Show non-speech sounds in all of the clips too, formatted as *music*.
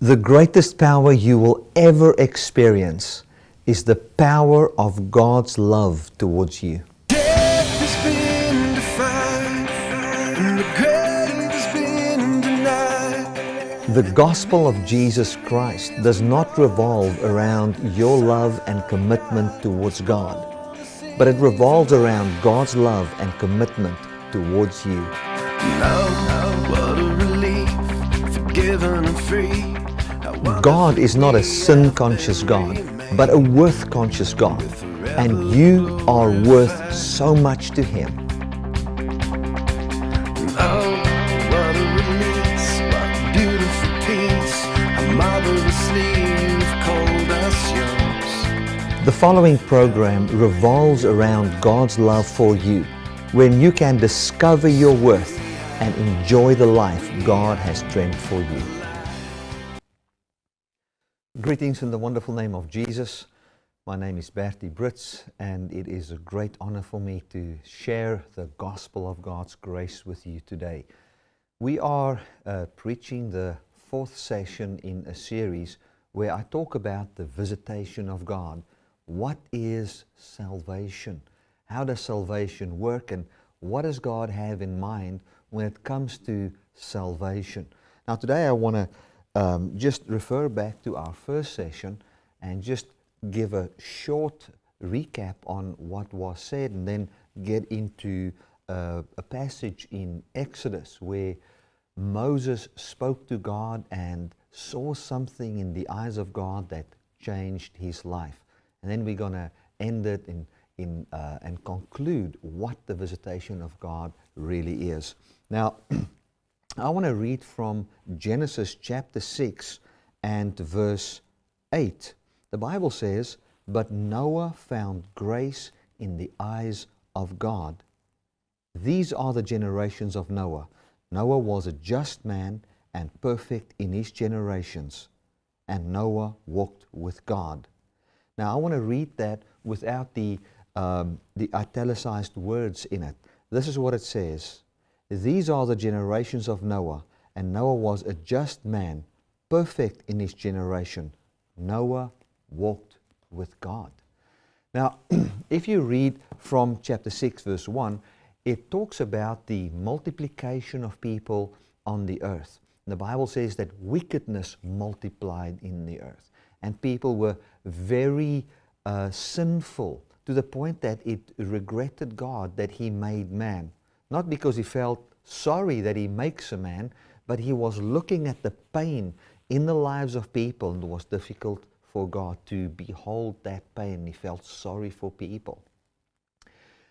The greatest power you will ever experience is the power of God's love towards you. Death has been defied, and the grave has been denied. The gospel of Jesus Christ does not revolve around your love and commitment towards God, but it revolves around God's love and commitment towards you. Now, what a relief, forgiven and free. God is not a sin conscious God, but a worth conscious God, and you are worth so much to Him. The following program revolves around God's love for you, when you can discover your worth and enjoy the life God has dreamed for you. Greetings in the wonderful name of Jesus. My name is Bertie Brits, and it is a great honor for me to share the gospel of God's grace with you today. We are uh, preaching the fourth session in a series where I talk about the visitation of God. What is salvation? How does salvation work? And what does God have in mind when it comes to salvation? Now, today I want to um, just refer back to our first session and just give a short recap on what was said and then get into uh, a passage in Exodus where Moses spoke to God and saw something in the eyes of God that changed his life. And then we're going to end it in, in, uh, and conclude what the visitation of God really is. Now, *clears throat* I want to read from Genesis chapter 6 and verse 8. The Bible says, But Noah found grace in the eyes of God. These are the generations of Noah. Noah was a just man and perfect in his generations, and Noah walked with God. Now, I want to read that without the, um, the italicized words in it. This is what it says These are the generations of Noah, and Noah was a just man, perfect in his generation. Noah walked with God. Now, *clears throat* if you read from chapter 6, verse 1, it talks about the multiplication of people on the earth. The Bible says that wickedness multiplied in the earth, and people were very uh, sinful to the point that it regretted God that He made man. Not because He felt sorry that He makes a man, but He was looking at the pain in the lives of people, and it was difficult for God to behold that pain. He felt sorry for people.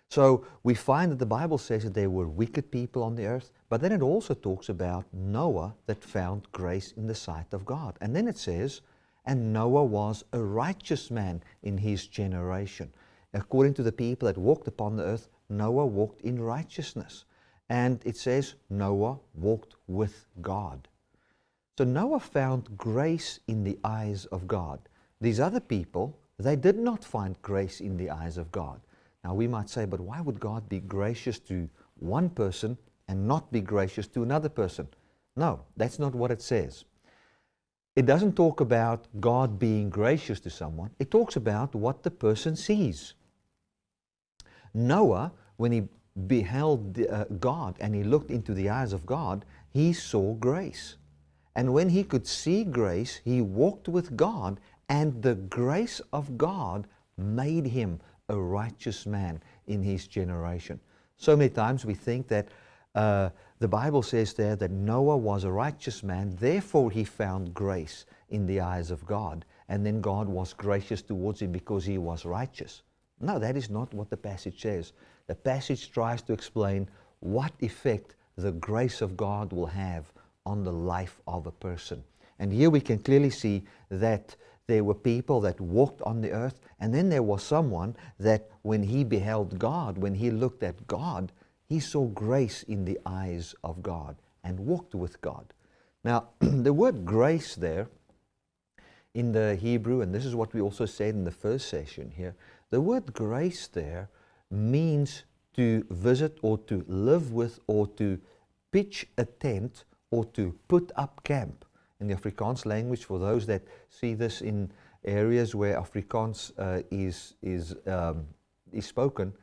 So we find that the Bible says that there were wicked people on the earth, but then it also talks about Noah that found grace in the sight of God. And then it says, and Noah was a righteous man in his generation. According to the people that walked upon the earth, Noah walked in righteousness. And it says Noah walked with God. So Noah found grace in the eyes of God. These other people, they did not find grace in the eyes of God. Now we might say, but why would God be gracious to one person and not be gracious to another person? No, that's not what it says. It doesn't talk about God being gracious to someone. It talks about what the person sees. Noah, when he beheld uh, God and he looked into the eyes of God, he saw grace. And when he could see grace, he walked with God, and the grace of God made him a righteous man in his generation. So many times we think that uh, the Bible says there that Noah was a righteous man, therefore he found grace in the eyes of God, and then God was gracious towards him because he was righteous. No, that is not what the passage says. The passage tries to explain what effect the grace of God will have on the life of a person. And here we can clearly see that there were people that walked on the earth, and then there was someone that when he beheld God, when he looked at God, he saw grace in the eyes of God and walked with God. Now, *clears throat* the word grace there in the Hebrew, and this is what we also said in the first session here, the word grace there means to visit or to live with or to pitch a tent or to put up camp. in the Afrikaans language, for those that see this in areas where Afrikaans uh, is, is, um, is spoken,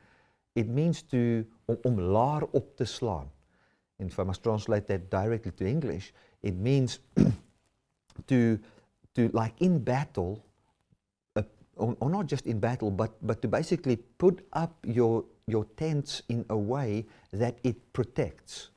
it means to, om, om laer op te slaan. And if I must translate that directly to English, it means *clears throat* to, to, like in battle, or, or, not just in battle, but, but to basically put up your, your tents in a way that it protects.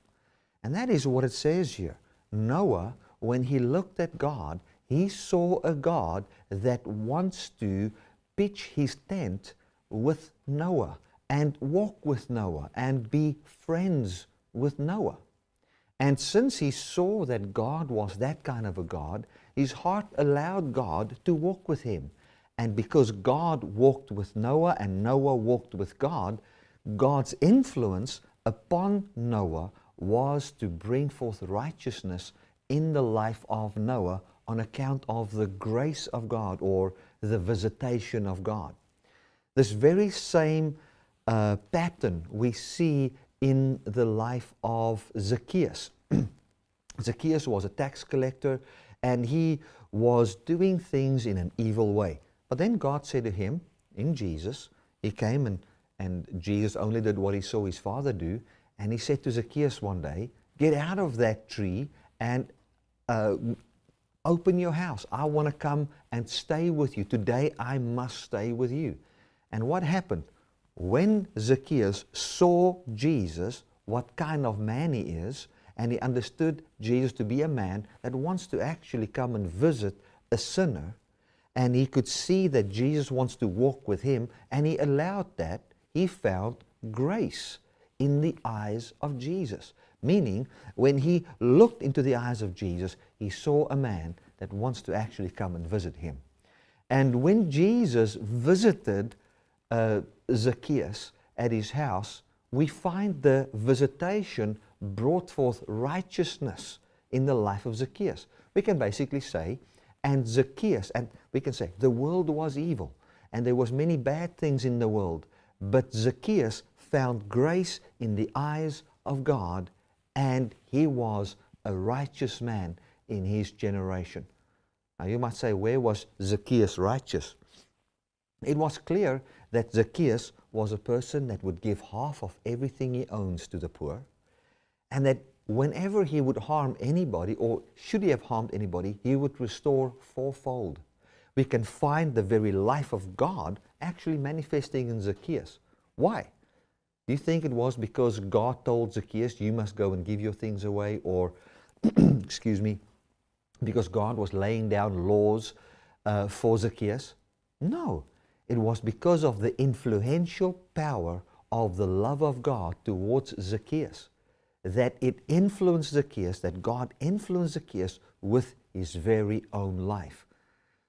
And that is what it says here. Noah, when he looked at God, he saw a God that wants to pitch his tent with Noah and walk with Noah and be friends with Noah. And since he saw that God was that kind of a God, his heart allowed God to walk with him. And because God walked with Noah and Noah walked with God, God's influence upon Noah was to bring forth righteousness in the life of Noah on account of the grace of God or the visitation of God. This very same uh, pattern we see in the life of Zacchaeus. *clears throat* Zacchaeus was a tax collector and he was doing things in an evil way. But then God said to him, in Jesus, he came and, and Jesus only did what he saw his father do. And he said to Zacchaeus one day, Get out of that tree and uh, open your house. I want to come and stay with you. Today I must stay with you. And what happened? When Zacchaeus saw Jesus, what kind of man he is, and he understood Jesus to be a man that wants to actually come and visit a sinner, and he could see that Jesus wants to walk with him, and he allowed that, he found grace in the eyes of Jesus. Meaning, when he looked into the eyes of Jesus, he saw a man that wants to actually come and visit him. And when Jesus visited uh, Zacchaeus at his house, we find the visitation brought forth righteousness in the life of Zacchaeus. We can basically say, and Zacchaeus, and we can say, the world was evil, and there was many bad things in the world, but Zacchaeus found grace in the eyes of God, and he was a righteous man in his generation. Now you might say, where was Zacchaeus righteous? It was clear that Zacchaeus was a person that would give half of everything he owns to the poor, and that whenever he would harm anybody, or should he have harmed anybody, he would restore fourfold. We can find the very life of God actually manifesting in Zacchaeus. Why? Do you think it was because God told Zacchaeus, you must go and give your things away, or, *clears throat* excuse me, because God was laying down laws uh, for Zacchaeus? No, it was because of the influential power of the love of God towards Zacchaeus that it influenced Zacchaeus, that God influenced Zacchaeus with his very own life.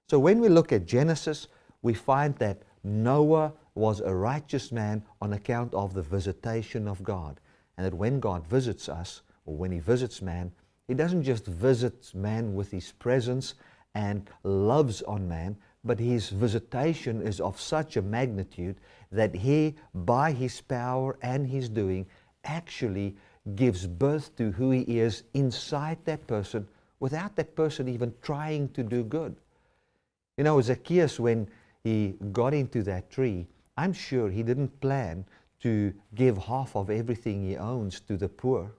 So when we look at Genesis, we find that Noah was a righteous man on account of the visitation of God. And that when God visits us, or when he visits man, he doesn't just visit man with his presence and loves on man, but his visitation is of such a magnitude that he, by his power and his doing, actually gives birth to who he is inside that person without that person even trying to do good. You know, Zacchaeus, when he got into that tree, I'm sure he didn't plan to give half of everything he owns to the poor.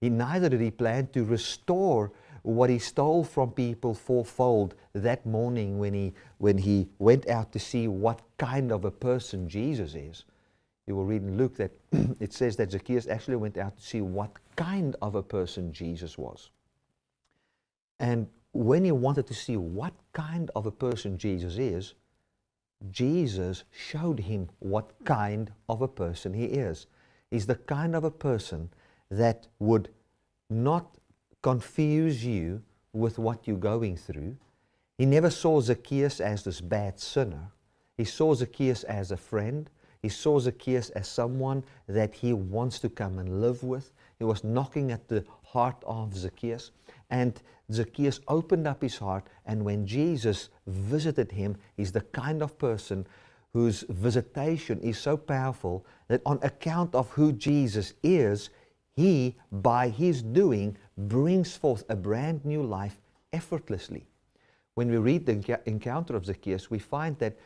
He, neither did he plan to restore what he stole from people fourfold that morning when he, when he went out to see what kind of a person Jesus is. You will read in Luke that *clears throat* it says that Zacchaeus actually went out to see what kind of a person Jesus was. And when he wanted to see what kind of a person Jesus is, Jesus showed him what kind of a person he is. He's the kind of a person that would not confuse you with what you're going through. He never saw Zacchaeus as this bad sinner. He saw Zacchaeus as a friend. He saw Zacchaeus as someone that he wants to come and live with. He was knocking at the heart of Zacchaeus. And Zacchaeus opened up his heart. And when Jesus visited him, he's the kind of person whose visitation is so powerful that on account of who Jesus is, he, by his doing, brings forth a brand new life effortlessly. When we read the encounter of Zacchaeus, we find that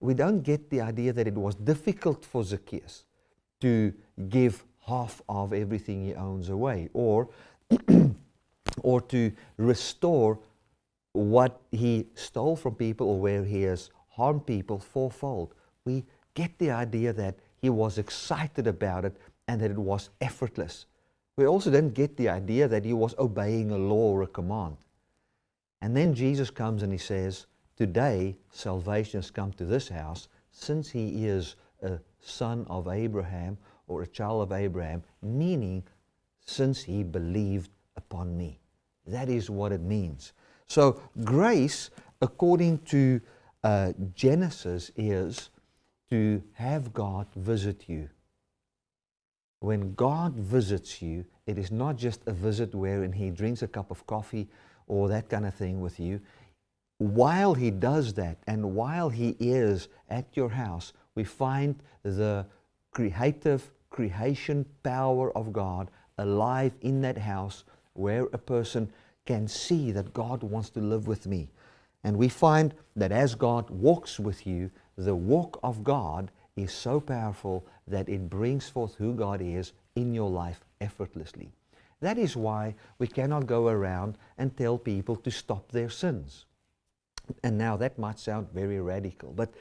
we don't get the idea that it was difficult for Zacchaeus to give half of everything he owns away or, *clears throat* or to restore what he stole from people or where he has harmed people fourfold. We get the idea that he was excited about it and that it was effortless. We also then get the idea that he was obeying a law or a command. And then Jesus comes and he says, Today salvation has come to this house since he is a son of Abraham or a child of Abraham, meaning since he believed upon me. That is what it means. So, grace, according to uh, Genesis, is to have God visit you. When God visits you, it is not just a visit wherein He drinks a cup of coffee or that kind of thing with you. While He does that and while He is at your house, we find the creative creation power of God alive in that house where a person can see that God wants to live with me. And we find that as God walks with you, the walk of God is so powerful that it brings forth who God is in your life effortlessly. That is why we cannot go around and tell people to stop their sins. And now that might sound very radical, but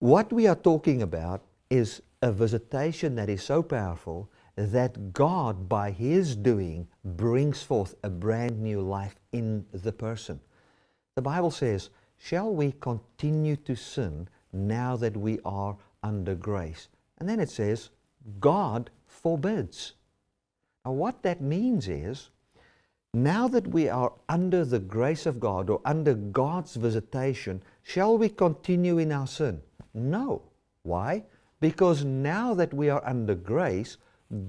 what we are talking about is a visitation that is so powerful that God, by His doing, brings forth a brand new life in the person. The Bible says, Shall we continue to sin now that we are under grace. And then it says, God forbids. Now, what that means is, now that we are under the grace of God or under God's visitation, shall we continue in our sin? No. Why? Because now that we are under grace,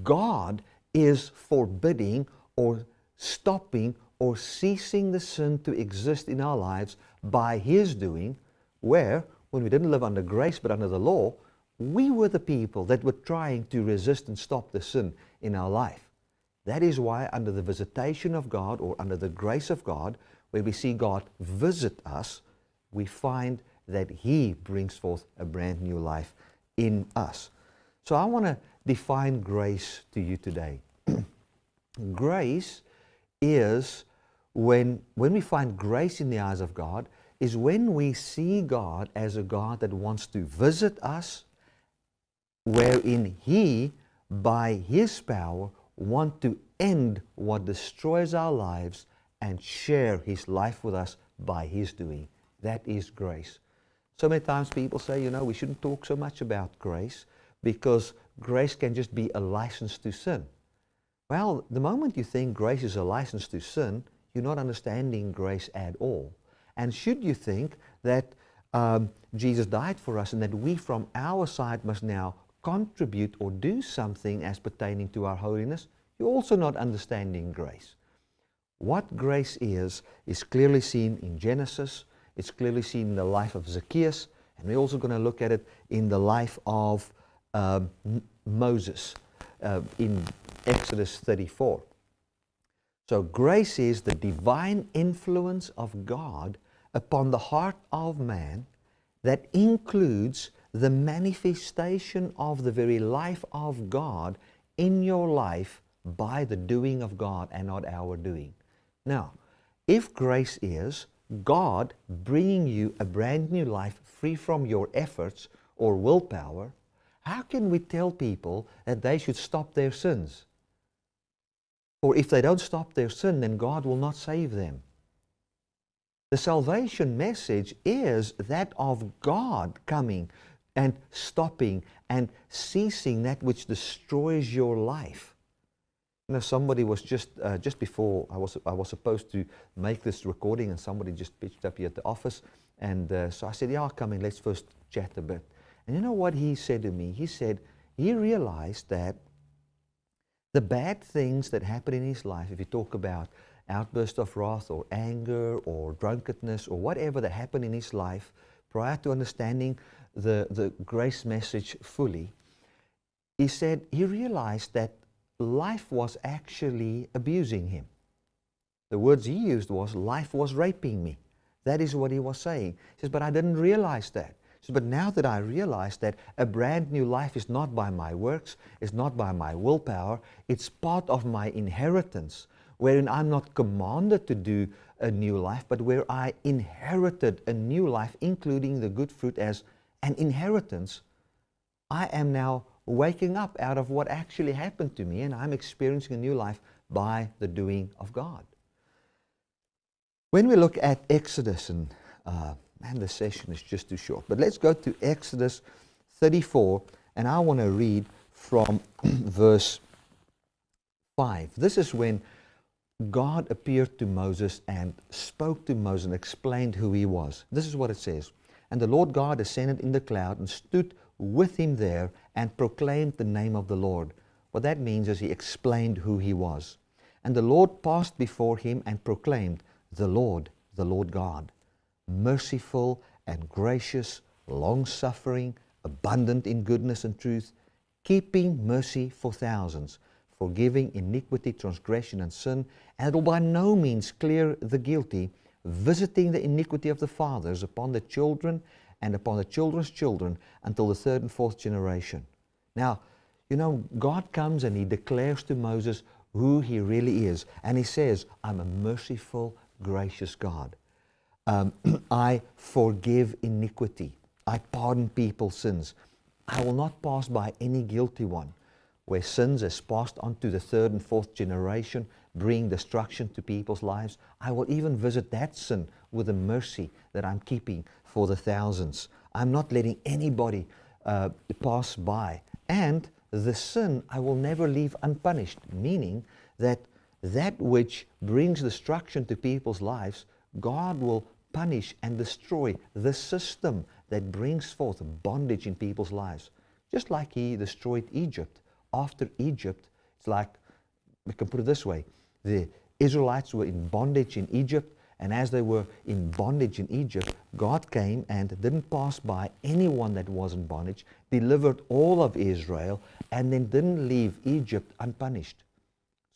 God is forbidding or stopping or ceasing the sin to exist in our lives by His doing, where when we didn't live under grace but under the law, we were the people that were trying to resist and stop the sin in our life. That is why, under the visitation of God or under the grace of God, where we see God visit us, we find that He brings forth a brand new life in us. So I want to define grace to you today. *clears throat* grace is when, when we find grace in the eyes of God, is when we see God as a God that wants to visit us, wherein He, by His power, want to end what destroys our lives and share His life with us by His doing. That is grace. So many times people say, you know, we shouldn't talk so much about grace because grace can just be a license to sin. Well, the moment you think grace is a license to sin, you're not understanding grace at all. And should you think that um, Jesus died for us and that we from our side must now contribute or do something as pertaining to our holiness, you're also not understanding grace. What grace is, is clearly seen in Genesis, it's clearly seen in the life of Zacchaeus, and we're also going to look at it in the life of um, Moses uh, in Exodus 34. So grace is the divine influence of God upon the heart of man that includes the manifestation of the very life of God in your life by the doing of God and not our doing. Now, if grace is God bringing you a brand new life free from your efforts or willpower, how can we tell people that they should stop their sins? For if they don't stop their sin, then God will not save them. The salvation message is that of God coming and stopping and ceasing that which destroys your life. You know, somebody was just uh, just before I was I was supposed to make this recording, and somebody just pitched up here at the office, and uh, so I said, "Yeah, I'll come in. Let's first chat a bit." And you know what he said to me? He said he realized that the bad things that happen in his life, if you talk about outburst of wrath or anger or drunkenness or whatever that happened in his life prior to understanding the, the grace message fully, he said he realized that life was actually abusing him. The words he used was, life was raping me. That is what he was saying. He says, but I didn't realize that. He says, but now that I realize that a brand new life is not by my works, it's not by my willpower, it's part of my inheritance, wherein I'm not commanded to do a new life, but where I inherited a new life, including the good fruit as an inheritance, I am now waking up out of what actually happened to me and I'm experiencing a new life by the doing of God. When we look at Exodus, and uh, man, the session is just too short, but let's go to Exodus 34, and I want to read from *clears throat* verse 5. This is when God appeared to Moses and spoke to Moses and explained who he was. This is what it says. And the Lord God ascended in the cloud and stood with him there and proclaimed the name of the Lord. What that means is he explained who he was. And the Lord passed before him and proclaimed, The Lord, the Lord God, merciful and gracious, long suffering, abundant in goodness and truth, keeping mercy for thousands, forgiving iniquity, transgression, and sin, and will by no means clear the guilty, visiting the iniquity of the fathers upon the children and upon the children's children until the third and fourth generation. Now, you know, God comes and He declares to Moses who He really is. And He says, I'm a merciful, gracious God. Um, *clears throat* I forgive iniquity. I pardon people's sins. I will not pass by any guilty one. Where sins is passed on to the third and fourth generation, bring destruction to people's lives, I will even visit that sin with the mercy that I'm keeping for the thousands. I'm not letting anybody uh, pass by. And the sin I will never leave unpunished, meaning that that which brings destruction to people's lives, God will punish and destroy the system that brings forth bondage in people's lives. Just like He destroyed Egypt. After Egypt, it's like, we can put it this way the Israelites were in bondage in Egypt, and as they were in bondage in Egypt, God came and didn't pass by anyone that was in bondage, delivered all of Israel, and then didn't leave Egypt unpunished.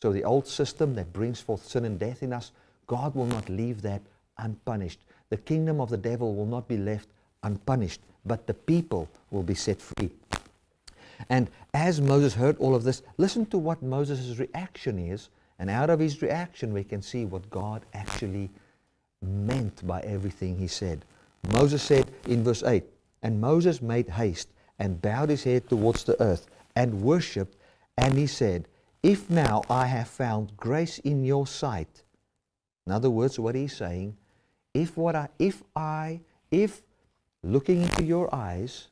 So the old system that brings forth sin and death in us, God will not leave that unpunished. The kingdom of the devil will not be left unpunished, but the people will be set free. And as Moses heard all of this, listen to what Moses' reaction is. And out of his reaction, we can see what God actually meant by everything he said. Moses said in verse 8, And Moses made haste and bowed his head towards the earth and worshipped, and he said, If now I have found grace in your sight, in other words, what he's saying, if what I, if I, if looking into your eyes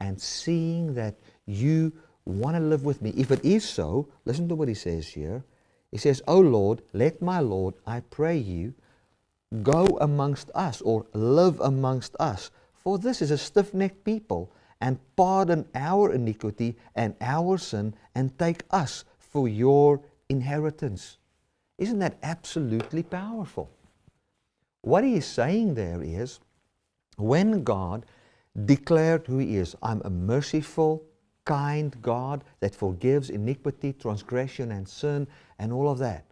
and seeing that you want to live with me, if it is so, listen to what he says here. He says, O Lord, let my Lord, I pray you, Go amongst us or live amongst us, for this is a stiff necked people, and pardon our iniquity and our sin, and take us for your inheritance. Isn't that absolutely powerful? What he is saying there is when God declared who he is, I'm a merciful, kind God that forgives iniquity, transgression, and sin, and all of that.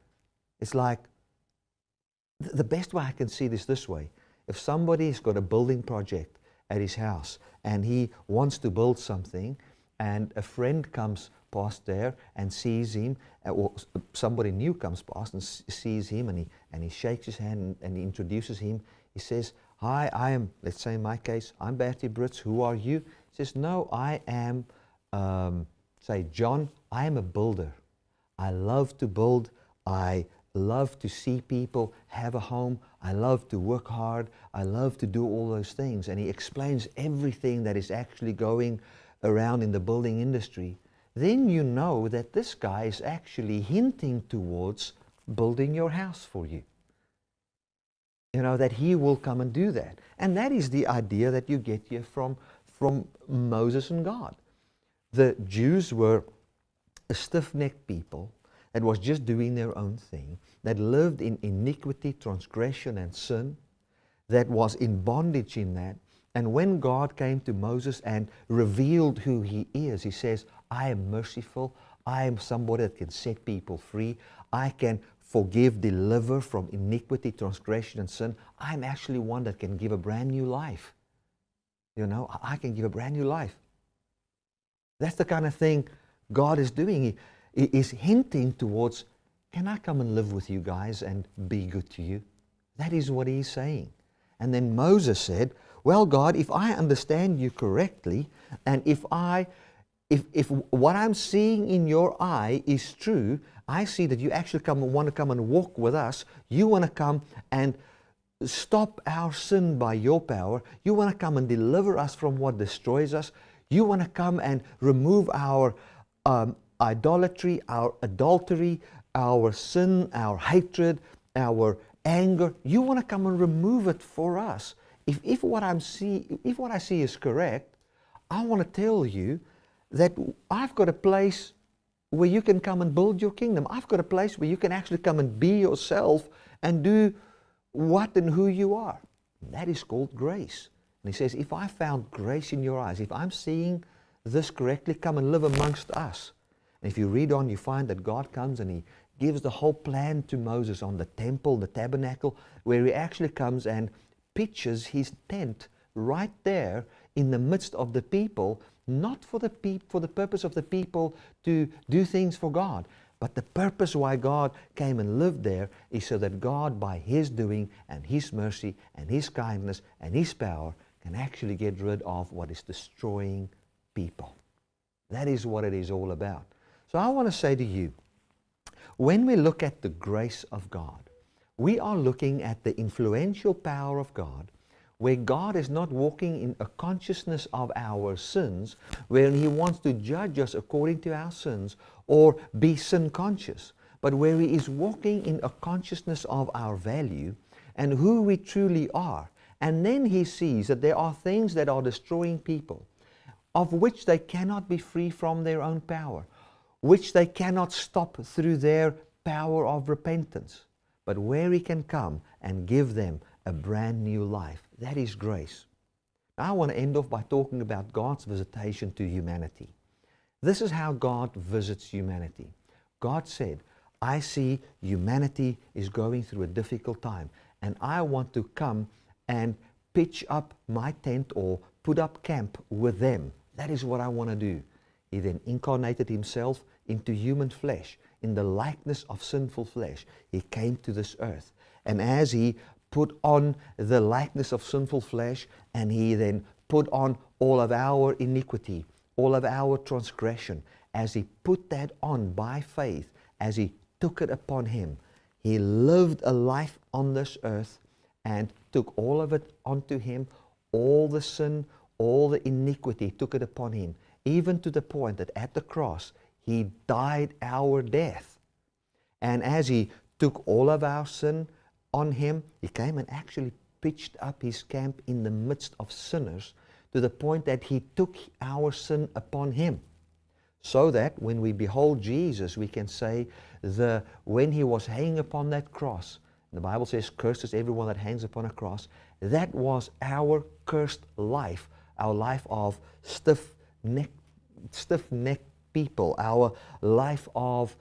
It's like the best way I can see this this way. If somebody's got a building project at his house and he wants to build something and a friend comes past there and sees him, uh, or somebody new comes past and sees him and he, and he shakes his hand and, and he introduces him. He says, hi, I am, let's say in my case, I'm Bertie Brits, who are you? He says, no, I am, um, say, John, I am a builder. I love to build. I love to see people have a home. I love to work hard. I love to do all those things. And he explains everything that is actually going around in the building industry. Then you know that this guy is actually hinting towards building your house for you. You know, that he will come and do that. And that is the idea that you get here from, from Moses and God. The Jews were a stiff necked people that was just doing their own thing, that lived in iniquity, transgression, and sin, that was in bondage in that. And when God came to Moses and revealed who he is, he says, I am merciful. I am somebody that can set people free. I can forgive, deliver from iniquity, transgression, and sin. I'm actually one that can give a brand new life. You know, I can give a brand new life. That's the kind of thing God is doing. He is hinting towards, can I come and live with you guys and be good to you? That is what he's saying. And then Moses said, well, God, if I understand you correctly, and if I if, if what I'm seeing in your eye is true, I see that you actually come and want to come and walk with us. You want to come and stop our sin by your power. You want to come and deliver us from what destroys us. You want to come and remove our um, idolatry, our adultery, our sin, our hatred, our anger. You want to come and remove it for us. If, if, what, I'm see, if what I see is correct, I want to tell you that I've got a place where you can come and build your kingdom. I've got a place where you can actually come and be yourself and do what and who you are. That is called grace. And he says, if I found grace in your eyes, if I'm seeing this correctly, come and live amongst us. And if you read on, you find that God comes and he gives the whole plan to Moses on the temple, the tabernacle, where he actually comes and pitches his tent right there in the midst of the people not for the, peop- for the purpose of the people to do things for God, but the purpose why God came and lived there is so that God, by His doing and His mercy and His kindness and His power, can actually get rid of what is destroying people. That is what it is all about. So I want to say to you, when we look at the grace of God, we are looking at the influential power of God where God is not walking in a consciousness of our sins, where He wants to judge us according to our sins or be sin conscious, but where He is walking in a consciousness of our value and who we truly are. And then He sees that there are things that are destroying people, of which they cannot be free from their own power, which they cannot stop through their power of repentance, but where He can come and give them a brand new life. That is grace. Now, I want to end off by talking about God's visitation to humanity. This is how God visits humanity. God said, I see humanity is going through a difficult time, and I want to come and pitch up my tent or put up camp with them. That is what I want to do. He then incarnated himself into human flesh. In the likeness of sinful flesh, he came to this earth. And as he put on the likeness of sinful flesh, and he then put on all of our iniquity, all of our transgression. As he put that on by faith, as he took it upon him, he lived a life on this earth and took all of it onto him, all the sin, all the iniquity, took it upon him, even to the point that at the cross, he died our death. And as he took all of our sin, on him. He came and actually pitched up his camp in the midst of sinners to the point that he took our sin upon him. So that when we behold Jesus, we can say, the, when he was hanging upon that cross, the Bible says, cursed is everyone that hangs upon a cross. That was our cursed life, our life of stiff-necked stiff necked people, our life of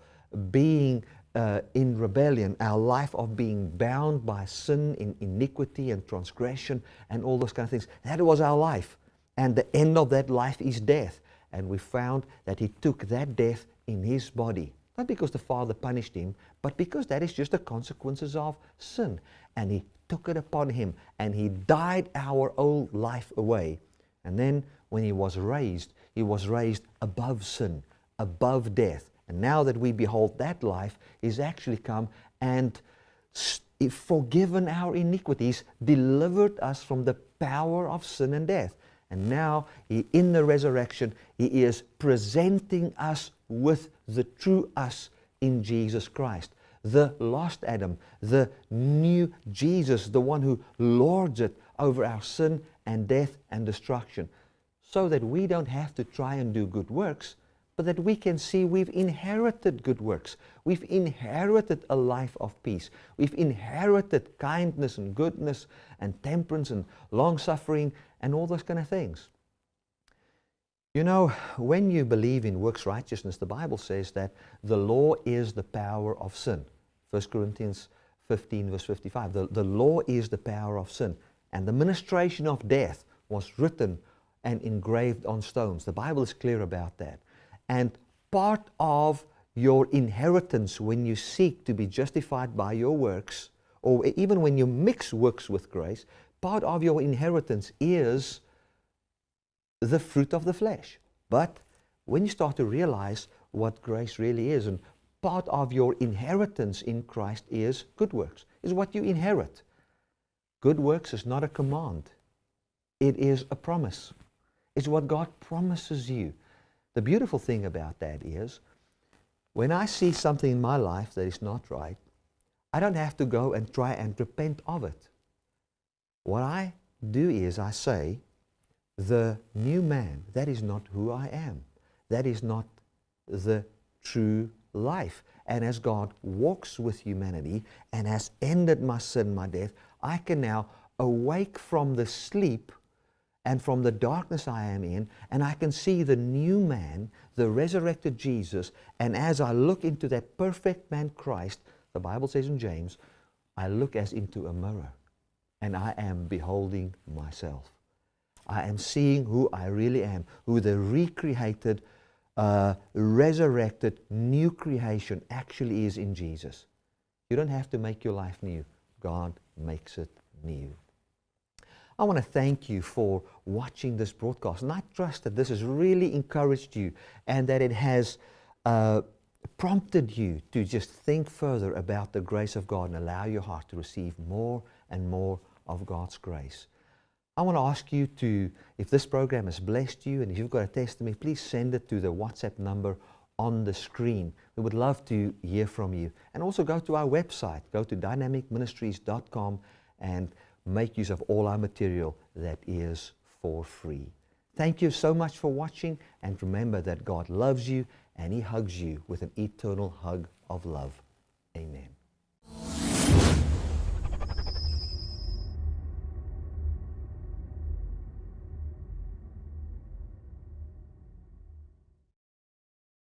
being uh, in rebellion, our life of being bound by sin in iniquity and transgression and all those kind of things. That was our life. And the end of that life is death. And we found that he took that death in his body. Not because the Father punished him, but because that is just the consequences of sin. And he took it upon him and he died our old life away. And then when he was raised, he was raised above sin, above death and now that we behold that life, He's actually come and forgiven our iniquities, delivered us from the power of sin and death. And now, he, in the resurrection, He is presenting us with the true us in Jesus Christ. The lost Adam, the new Jesus, the one who lords it over our sin and death and destruction. So that we don't have to try and do good works, but that we can see we've inherited good works. We've inherited a life of peace. We've inherited kindness and goodness and temperance and long suffering and all those kind of things. You know, when you believe in works righteousness, the Bible says that the law is the power of sin. 1 Corinthians 15, verse 55. The, the law is the power of sin, and the ministration of death was written and engraved on stones. The Bible is clear about that. And part of your inheritance when you seek to be justified by your works, or even when you mix works with grace, part of your inheritance is the fruit of the flesh. But when you start to realize what grace really is, and part of your inheritance in Christ is good works, is what you inherit. Good works is not a command, it is a promise. It's what God promises you. The beautiful thing about that is when I see something in my life that is not right, I don't have to go and try and repent of it. What I do is I say, the new man, that is not who I am. That is not the true life. And as God walks with humanity and has ended my sin, my death, I can now awake from the sleep and from the darkness I am in, and I can see the new man, the resurrected Jesus. And as I look into that perfect man, Christ, the Bible says in James, I look as into a mirror, and I am beholding myself. I am seeing who I really am, who the recreated, uh, resurrected, new creation actually is in Jesus. You don't have to make your life new. God makes it new. I want to thank you for watching this broadcast. And I trust that this has really encouraged you and that it has uh, prompted you to just think further about the grace of God and allow your heart to receive more and more of God's grace. I want to ask you to, if this program has blessed you and if you've got a testimony, please send it to the WhatsApp number on the screen. We would love to hear from you. And also go to our website, go to dynamicministries.com and make use of all our material that is for free. Thank you so much for watching and remember that God loves you and He hugs you with an eternal hug of love. Amen.